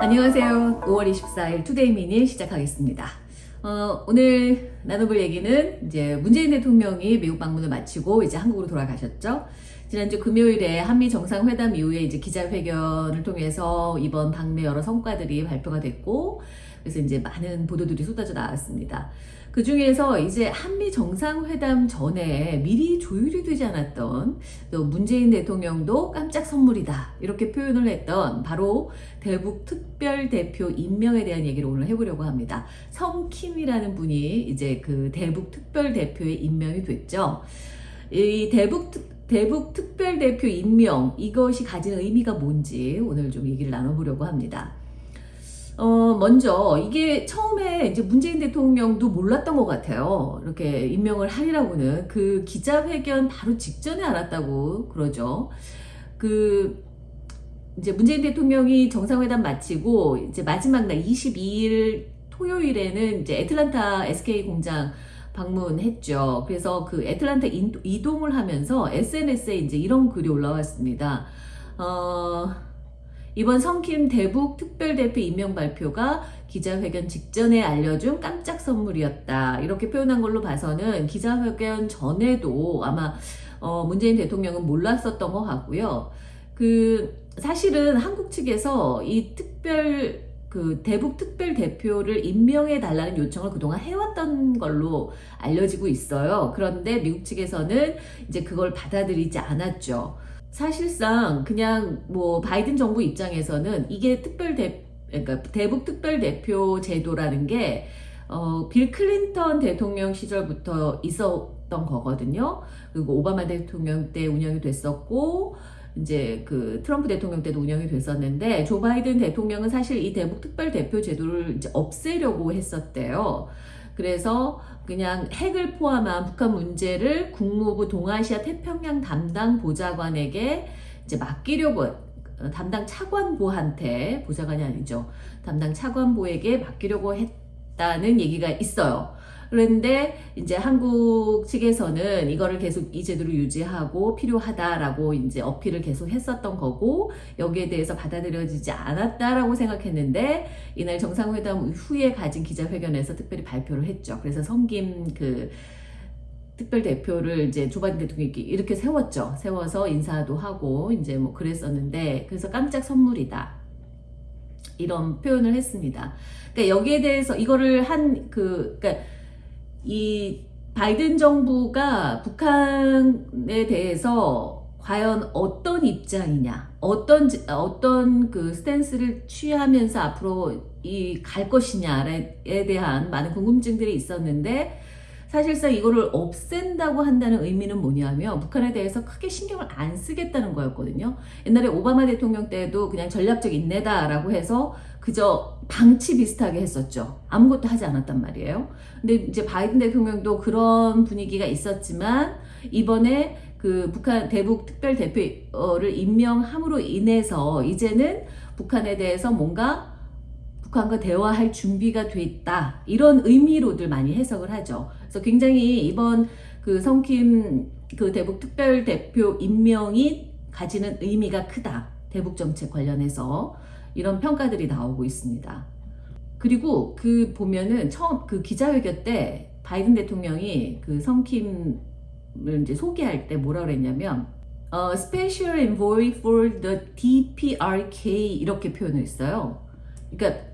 안녕하세요. 5월 24일 투데이 미니 시작하겠습니다. 어, 오늘 나눠볼 얘기는 이제 문재인 대통령이 미국 방문을 마치고 이제 한국으로 돌아가셨죠. 지난주 금요일에 한미 정상회담 이후에 이제 기자회견을 통해서 이번 방미 여러 성과들이 발표가 됐고 그래서 이제 많은 보도들이 쏟아져 나왔습니다. 그 중에서 이제 한미 정상회담 전에 미리 조율이 되지 않았던 또 문재인 대통령도 깜짝 선물이다 이렇게 표현을 했던 바로 대북 특별 대표 임명에 대한 얘기를 오늘 해보려고 합니다. 성킴이라는 분이 이제 그 대북 특별 대표에 임명이 됐죠. 이 대북 대북 특별 대표 임명 이것이 가진 의미가 뭔지 오늘 좀 얘기를 나눠보려고 합니다. 어, 먼저 이게 처음에 이제 문재인 대통령도 몰랐던 것 같아요. 이렇게 임명을 하리라고는 그 기자회견 바로 직전에 알았다고 그러죠. 그 이제 문재인 대통령이 정상회담 마치고 이제 마지막 날 22일 토요일에는 이제 애틀란타 SK 공장 방문했죠. 그래서 그 애틀란타 이동을 하면서 SNS에 이제 이런 글이 올라왔습니다. 어, 이번 성킴 대북 특별대표 임명 발표가 기자회견 직전에 알려준 깜짝 선물이었다. 이렇게 표현한 걸로 봐서는 기자회견 전에도 아마 어 문재인 대통령은 몰랐었던 것 같고요. 그 사실은 한국 측에서 이 특별 그 대북 특별 대표를 임명해 달라는 요청을 그동안 해왔던 걸로 알려지고 있어요. 그런데 미국 측에서는 이제 그걸 받아들이지 않았죠. 사실상 그냥 뭐 바이든 정부 입장에서는 이게 특별 대 그러니까 대북 특별 대표 제도라는 게 어, 빌 클린턴 대통령 시절부터 있었던 거거든요. 그리고 오바마 대통령 때 운영이 됐었고 이제 그 트럼프 대통령 때도 운영이 됐었는데 조 바이든 대통령은 사실 이 대북 특별 대표 제도를 이제 없애려고 했었대요. 그래서 그냥 핵을 포함한 북한 문제를 국무부 동아시아 태평양 담당 보좌관에게 이제 맡기려고 어, 담당 차관보한테 보좌관이 아니죠. 담당 차관보에게 맡기려고 했다는 얘기가 있어요. 그런데 이제 한국 측에서는 이거를 계속 이 제도를 유지하고 필요하다라고 이제 어필을 계속 했었던 거고 여기에 대해서 받아들여지지 않았다라고 생각했는데 이날 정상회담 후에 가진 기자회견에서 특별히 발표를 했죠. 그래서 성김 그 특별 대표를 이제 조 바이든 대통령이 이렇게 세웠죠. 세워서 인사도 하고 이제 뭐 그랬었는데 그래서 깜짝 선물이다. 이런 표현을 했습니다. 그러니까 여기에 대해서 이거를 한 그 그러니까 이 바이든 정부가 북한에 대해서 과연 어떤 입장이냐, 어떤 어떤 그 스탠스를 취하면서 앞으로 이 갈 것이냐에 대한 많은 궁금증들이 있었는데 사실상 이거를 없앤다고 한다는 의미는 뭐냐면 북한에 대해서 크게 신경을 안 쓰겠다는 거였거든요. 옛날에 오바마 대통령 때도 그냥 전략적 인내다라고 해서 그저 방치 비슷하게 했었죠. 아무것도 하지 않았단 말이에요. 근데 이제 바이든 대통령도 그런 분위기가 있었지만 이번에 그 북한 대북 특별 대표를 임명함으로 인해서 이제는 북한에 대해서 뭔가 북한과 대화할 준비가 됐다. 이런 의미로들 많이 해석을 하죠. 그래서 굉장히 이번 그 성킴 그 대북 특별 대표 임명이 가지는 의미가 크다. 대북 정책 관련해서 이런 평가들이 나오고 있습니다. 그리고 그 보면은 처음 그 기자회견 때 바이든 대통령이 그 성킴을 이제 소개할 때 뭐라 그랬냐면 어, Special Envoy for the DPRK 이렇게 표현을 했어요. 그러니까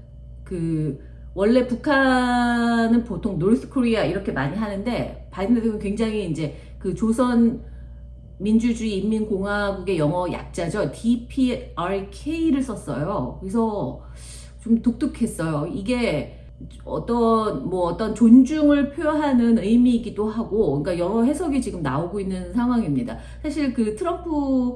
그 원래 북한은 보통 North Korea 이렇게 많이 하는데 바이든 대통령 굉장히 이제 그 조선 민주주의 인민공화국의 영어 약자죠. DPRK를 썼어요. 그래서 좀 독특했어요. 이게 어떤 뭐 어떤 존중을 표하는 의미이기도 하고 그러니까 여러 해석이 지금 나오고 있는 상황입니다. 사실 그 트럼프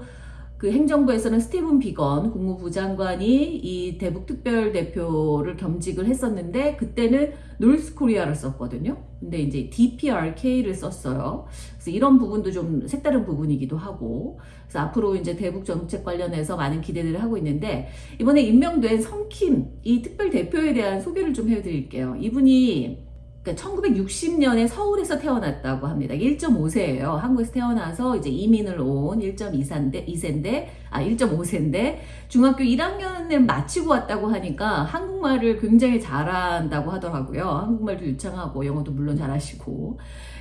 그 행정부에서는 스티븐 비건 국무부 장관이 이 대북 특별 대표를 겸직을 했었는데 그때는 North Korea를 썼거든요. 근데 이제 DPRK를 썼어요. 그래서 이런 부분도 좀 색다른 부분이기도 하고 그래서 앞으로 이제 대북 정책 관련해서 많은 기대들을 하고 있는데 이번에 임명된 성킴 이 특별 대표에 대한 소개를 좀 해드릴게요. 이분이 그러니까 1960년에 서울에서 태어났다고 합니다. 1.5세예요. 한국에서 태어나서 이제 이민을 온 1.2세인데 2세인데 아 1.5세인데 중학교 1학년을 마치고 왔다고 하니까 한국말을 굉장히 잘한다고 하더라고요. 한국말도 유창하고 영어도 물론 잘하시고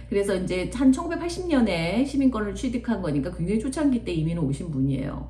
그래서 이제 한 1980년에 시민권을 취득한 거니까 굉장히 초창기 때 이민을 오신 분이에요.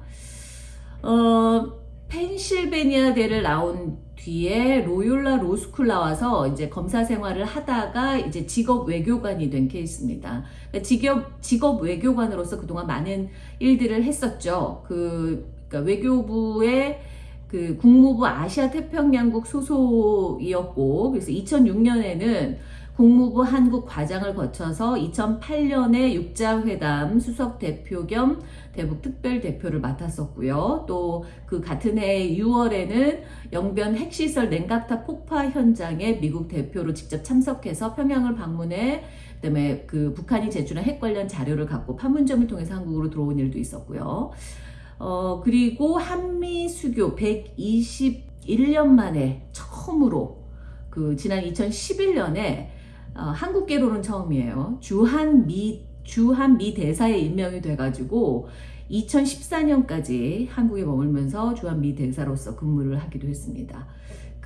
어 펜실베니아 대를 나온 뒤에 로욜라 로스쿨 나와서 이제 검사 생활을 하다가 이제 직업 외교관이 된 케이스입니다. 그러니까 직업 직업 외교관으로서 그동안 많은 일들을 했었죠. 그 그러니까 외교부의 그 국무부 아시아 태평양국 소속이었고 그래서 2006년에는 국무부 한국 과장을 거쳐서 2008년에 육자회담 수석 대표 겸 대북 특별 대표를 맡았었고요. 또 그 같은 해 6월에는 영변 핵시설 냉각탑 폭파 현장에 미국 대표로 직접 참석해서 평양을 방문해 그다음에 그 북한이 제출한 핵 관련 자료를 갖고 판문점을 통해서 한국으로 들어온 일도 있었고요. 어 그리고 한미 수교 121년 만에 처음으로 그 지난 2011년에 어, 한국계로는 처음이에요. 주한 미 주한 미 대사에 임명이 돼가지고 2014년까지 한국에 머물면서 주한 미 대사로서 근무를 하기도 했습니다.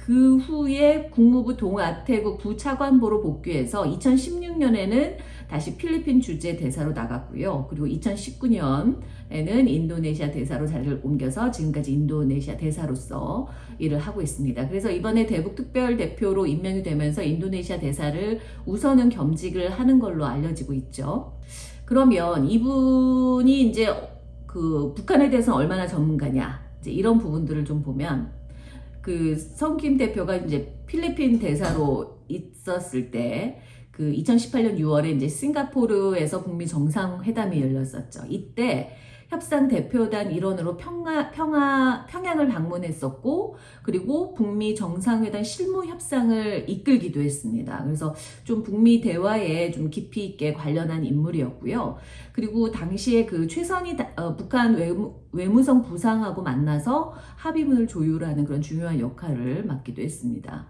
그 후에 국무부 동아태국 부차관보로 복귀해서 2016년에는 다시 필리핀 주재 대사로 나갔고요. 그리고 2019년에는 인도네시아 대사로 자리를 옮겨서 지금까지 인도네시아 대사로서 일을 하고 있습니다. 그래서 이번에 대북 특별 대표로 임명이 되면서 인도네시아 대사를 우선은 겸직을 하는 걸로 알려지고 있죠. 그러면 이분이 이제 그 북한에 대해서는 얼마나 전문가냐 이제 이런 부분들을 좀 보면 그 성김 대표가 이제 필리핀 대사로 있었을 때 그 2018년 6월에 이제 싱가포르에서 북미 정상회담이 열렸었죠. 이때 협상 대표단 일원으로 평화, 평화, 평양을 방문했었고, 그리고 북미 정상회담 실무 협상을 이끌기도 했습니다. 그래서 좀 북미 대화에 좀 깊이 있게 관련한 인물이었고요. 그리고 당시에 그 최선희 어, 북한 외무, 외무성 부상하고 만나서 합의문을 조율하는 그런 중요한 역할을 맡기도 했습니다.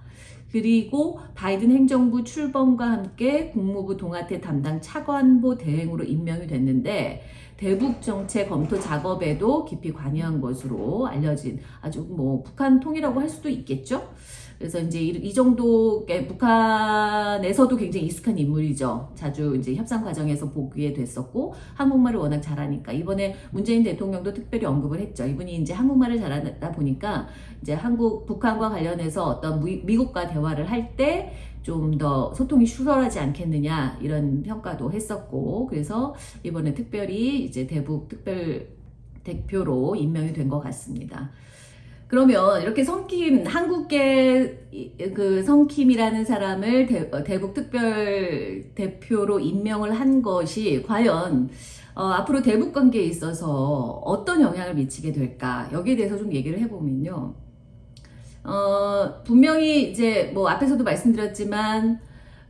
그리고 바이든 행정부 출범과 함께 국무부 동아태 담당 차관보 대행으로 임명이 됐는데 대북 정책 검토 작업에도 깊이 관여한 것으로 알려진 아주 뭐 북한 통이라고 할 수도 있겠죠. 그래서 이제 이, 정도 북한에서도 굉장히 익숙한 인물이죠. 자주 이제 협상 과정에서 보게 됐었고 한국말을 워낙 잘하니까 이번에 문재인 대통령도 특별히 언급을 했죠. 이분이 이제 한국말을 잘하다 보니까 이제 한국 북한과 관련해서 어떤 미, 국과 대화를 할 때 좀 더 소통이 수월하지 않겠느냐 이런 평가도 했었고 그래서 이번에 특별히 이제 대북 특별 대표로 임명이 된 것 같습니다. 그러면 이렇게 성킴 한국계 그 성킴이라는 사람을 대, 어, 북 특별 대표로 임명을 한 것이 과연 어, 앞으로 대북 관계에 있어서 어떤 영향을 미치게 될까 여기에 대해서 좀 얘기를 해보면요. 어, 분명히 이제 뭐 앞에서도 말씀드렸지만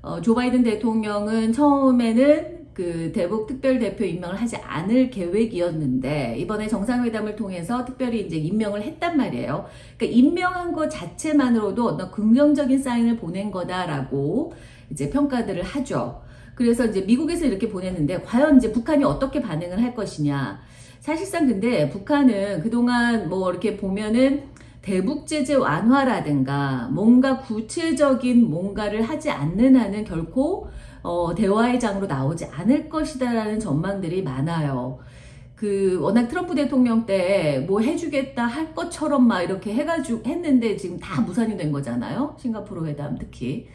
어, 조 바이든 대통령은 처음에는 그 대북 특별 대표 임명을 하지 않을 계획이었는데 이번에 정상회담을 통해서 특별히 이제 임명을 했단 말이에요. 그러니까 임명한 것 자체만으로도 어떤 긍정적인 사인을 보낸 거다라고 이제 평가들을 하죠. 그래서 이제 미국에서 이렇게 보냈는데 과연 이제 북한이 어떻게 반응을 할 것이냐. 사실상 근데 북한은 그동안 뭐 이렇게 보면은 대북 제재 완화라든가 뭔가 구체적인 뭔가를 하지 않는 한은 결코 어, 대화의 장으로 나오지 않을 것이다라는 전망들이 많아요. 그 워낙 트럼프 대통령 때 뭐 해주겠다 할 것처럼 막 이렇게 해가지고 했는데 지금 다 무산이 된 거잖아요. 싱가포르 회담 특히.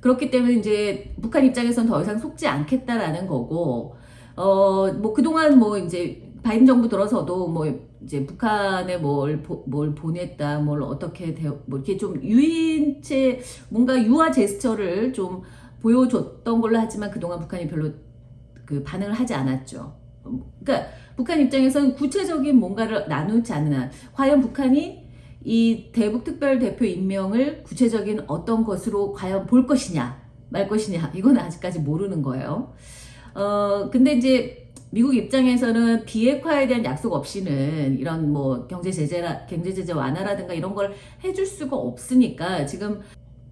그렇기 때문에 이제 북한 입장에선 더 이상 속지 않겠다라는 거고, 어, 뭐 그동안 뭐 이제 바이든 정부 들어서도 뭐 이제 북한에 뭘, 뭘 보냈다, 뭘 어떻게, 대, 뭐 이렇게 좀 유인체, 뭔가 유화 제스처를 좀 보여줬던 걸로 하지만 그동안 북한이 별로 그 반응을 하지 않았죠. 그러니까 북한 입장에서는 구체적인 뭔가를 나누지 않는 한 과연 북한이 이 대북 특별 대표 임명을 구체적인 어떤 것으로 과연 볼 것이냐 말 것이냐 이건 아직까지 모르는 거예요. 어 근데 이제 미국 입장에서는 비핵화에 대한 약속 없이는 이런 뭐 경제 제재라 경제 제재 완화라든가 이런 걸 해줄 수가 없으니까 지금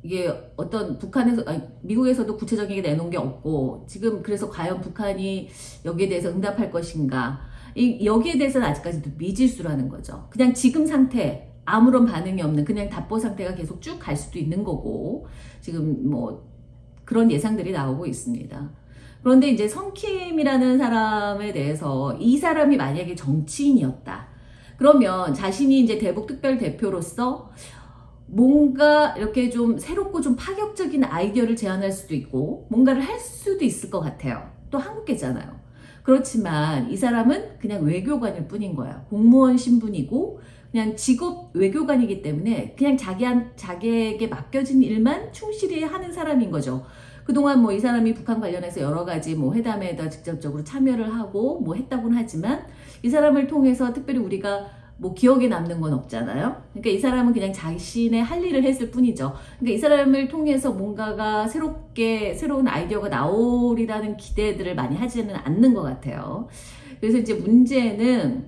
이게 어떤 북한에서 아니, 미국에서도 구체적인 게 내놓은 게 없고 지금 그래서 과연 북한이 여기에 대해서 응답할 것인가 이, 여기에 대해서는 아직까지도 미지수라는 거죠. 그냥 지금 상태 아무런 반응이 없는 그냥 답보 상태가 계속 쭉 갈 수도 있는 거고 지금 뭐 그런 예상들이 나오고 있습니다. 그런데 이제 성킴이라는 사람에 대해서 이 사람이 만약에 정치인이었다. 그러면 자신이 이제 대북 특별 대표로서 뭔가 이렇게 좀 새롭고 좀 파격적인 아이디어를 제안할 수도 있고 뭔가를 할 수도 있을 것 같아요. 또 한국계잖아요. 그렇지만 이 사람은 그냥 외교관일 뿐인 거야. 공무원 신분이고 그냥 직업 외교관이기 때문에 그냥 자기 한 자기에게 맡겨진 일만 충실히 하는 사람인 거죠. 그동안 뭐 이 사람이 북한 관련해서 여러 가지 뭐 회담에다 직접적으로 참여를 하고 뭐 했다고는 하지만 이 사람을 통해서 특별히 우리가 뭐 기억에 남는 건 없잖아요. 그러니까 이 사람은 그냥 자신의 할 일을 했을 뿐이죠. 그러니까 이 사람을 통해서 뭔가가 새롭게 새로운 아이디어가 나오리라는 기대들을 많이 하지는 않는 것 같아요. 그래서 이제 문제는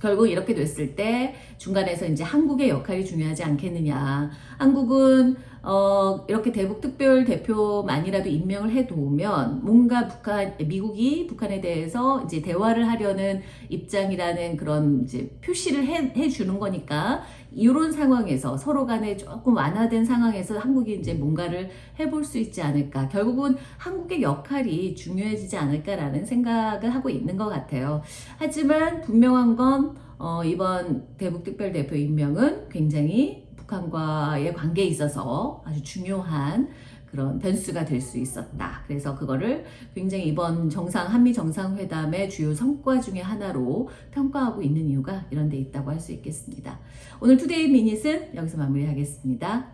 결국 이렇게 됐을 때 중간에서 이제 한국의 역할이 중요하지 않겠느냐. 한국은 어 이렇게 대북 특별 대표만이라도 임명을 해 두면 뭔가 북한 미국이 북한에 대해서 이제 대화를 하려는 입장이라는 그런 이제 표시를 해, 해 주는 거니까 이런 상황에서 서로 간에 조금 완화된 상황에서 한국이 이제 뭔가를 해볼 수 있지 않을까. 결국은 한국의 역할이 중요해지지 않을까라는 생각을 하고 있는 것 같아요. 하지만 분명한 건 어, 이번 대북 특별 대표 임명은 굉장히 북한과의 관계에 있어서 아주 중요한 그런 변수가 될 수 있었다. 그래서 그거를 굉장히 이번 정상 한미 정상회담의 주요 성과 중에 하나로 평가하고 있는 이유가 이런 데 있다고 할 수 있겠습니다. 오늘 투데이 미닛은 여기서 마무리하겠습니다.